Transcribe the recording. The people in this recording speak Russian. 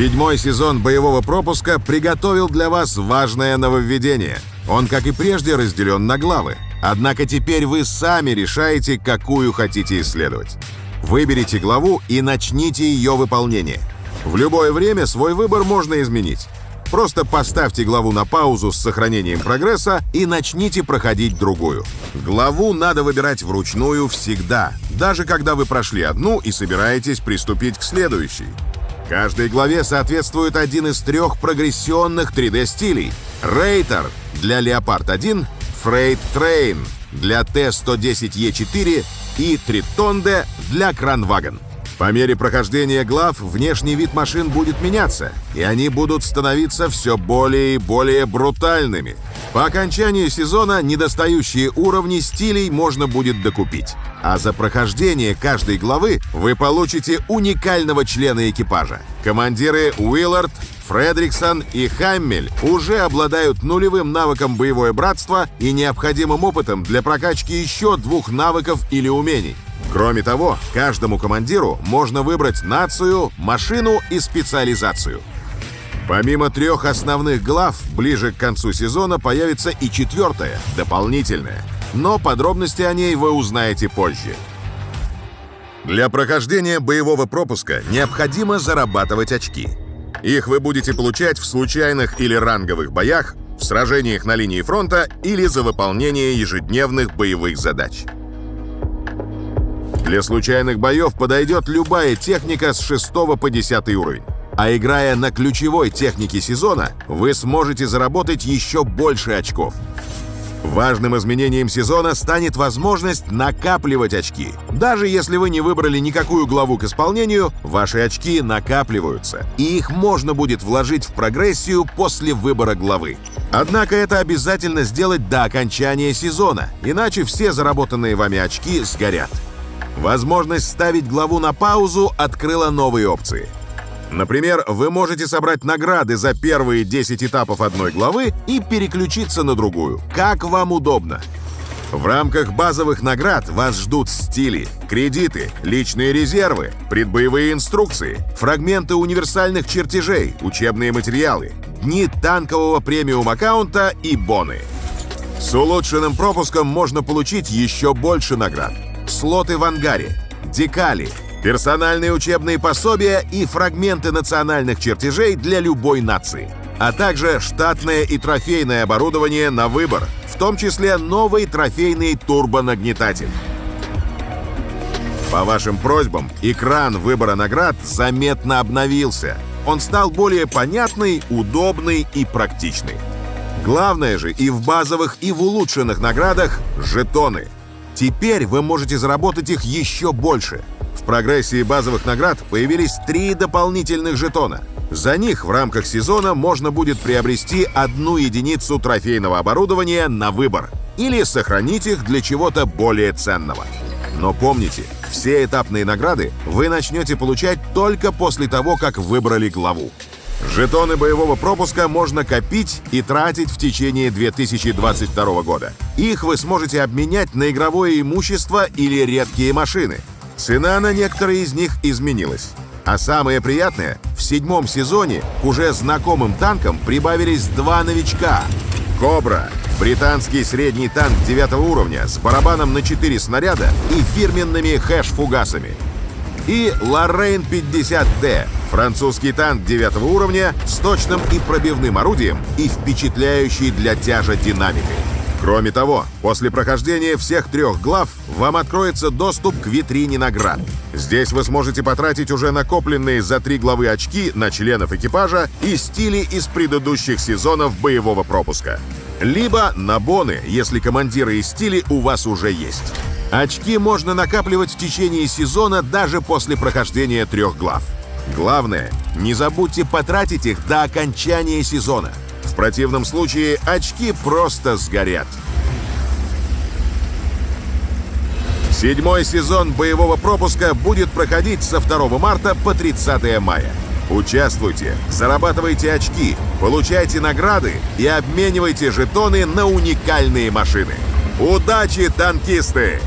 Седьмой сезон боевого пропуска приготовил для вас важное нововведение. Он, как и прежде, разделен на главы. Однако теперь вы сами решаете, какую хотите исследовать. Выберите главу и начните ее выполнение. В любое время свой выбор можно изменить. Просто поставьте главу на паузу с сохранением прогресса и начните проходить другую. Главу надо выбирать вручную всегда, даже когда вы прошли одну и собираетесь приступить к следующей. Каждой главе соответствует один из трех прогрессионных 3D-стилей. Рейтер для Leopard 1, Freight Train для T-110E4 и Тритонде для Кранваген. По мере прохождения глав внешний вид машин будет меняться, и они будут становиться все более и более брутальными. По окончанию сезона недостающие уровни стилей можно будет докупить. А за прохождение каждой главы вы получите уникального члена экипажа. Командиры Уиллард, Фредриксон и Хаммель уже обладают нулевым навыком боевое братство и необходимым опытом для прокачки еще двух навыков или умений. Кроме того, каждому командиру можно выбрать нацию, машину и специализацию. Помимо трех основных глав, ближе к концу сезона появится и четвертая, дополнительная. Но подробности о ней вы узнаете позже. Для прохождения боевого пропуска необходимо зарабатывать очки. Их вы будете получать в случайных или ранговых боях, в сражениях на линии фронта или за выполнение ежедневных боевых задач. Для случайных боев подойдет любая техника с 6 по 10 уровень. А играя на ключевой технике сезона, вы сможете заработать еще больше очков. Важным изменением сезона станет возможность накапливать очки. Даже если вы не выбрали никакую главу к исполнению, ваши очки накапливаются, и их можно будет вложить в прогрессию после выбора главы. Однако это обязательно сделать до окончания сезона, иначе все заработанные вами очки сгорят. Возможность ставить главу на паузу открыла новые опции. Например, вы можете собрать награды за первые 10 этапов одной главы и переключиться на другую, как вам удобно. В рамках базовых наград вас ждут стили, кредиты, личные резервы, предбоевые инструкции, фрагменты универсальных чертежей, учебные материалы, дни танкового премиум-аккаунта и боны. С улучшенным пропуском можно получить еще больше наград – слоты в ангаре, декали, персональные учебные пособия и фрагменты национальных чертежей для любой нации, а также штатное и трофейное оборудование на выбор, в том числе новый трофейный турбонагнетатель. По вашим просьбам, экран выбора наград заметно обновился. Он стал более понятный, удобный и практичный. Главное же и в базовых, и в улучшенных наградах – жетоны – Теперь вы можете заработать их еще больше. Прогрессии базовых наград появились три дополнительных жетона. За них в рамках сезона можно будет приобрести одну единицу трофейного оборудования на выбор или сохранить их для чего-то более ценного. Но помните, все этапные награды вы начнете получать только после того, как выбрали главу. Жетоны боевого пропуска можно копить и тратить в течение 2022 года. Их вы сможете обменять на игровое имущество или редкие машины. Цена на некоторые из них изменилась. А самое приятное, в седьмом сезоне к уже знакомым танкам прибавились два новичка. «Кобра» — британский средний танк 9 уровня с барабаном на 4 снаряда и фирменными хэш-фугасами. И «Лоррейн 50Д» Французский танк 9 уровня с точным и пробивным орудием и впечатляющий для тяжа динамикой. Кроме того, после прохождения всех трех глав вам откроется доступ к витрине наград. Здесь вы сможете потратить уже накопленные за три главы очки на членов экипажа и стили из предыдущих сезонов боевого пропуска. Либо на боны, если командиры и стили у вас уже есть. Очки можно накапливать в течение сезона даже после прохождения трех глав. Главное, не забудьте потратить их до окончания сезона. Противном случае очки просто сгорят. Седьмой сезон боевого пропуска будет проходить со 2 марта по 30 мая. Участвуйте, зарабатывайте очки, получайте награды и обменивайте жетоны на уникальные машины. Удачи, танкисты!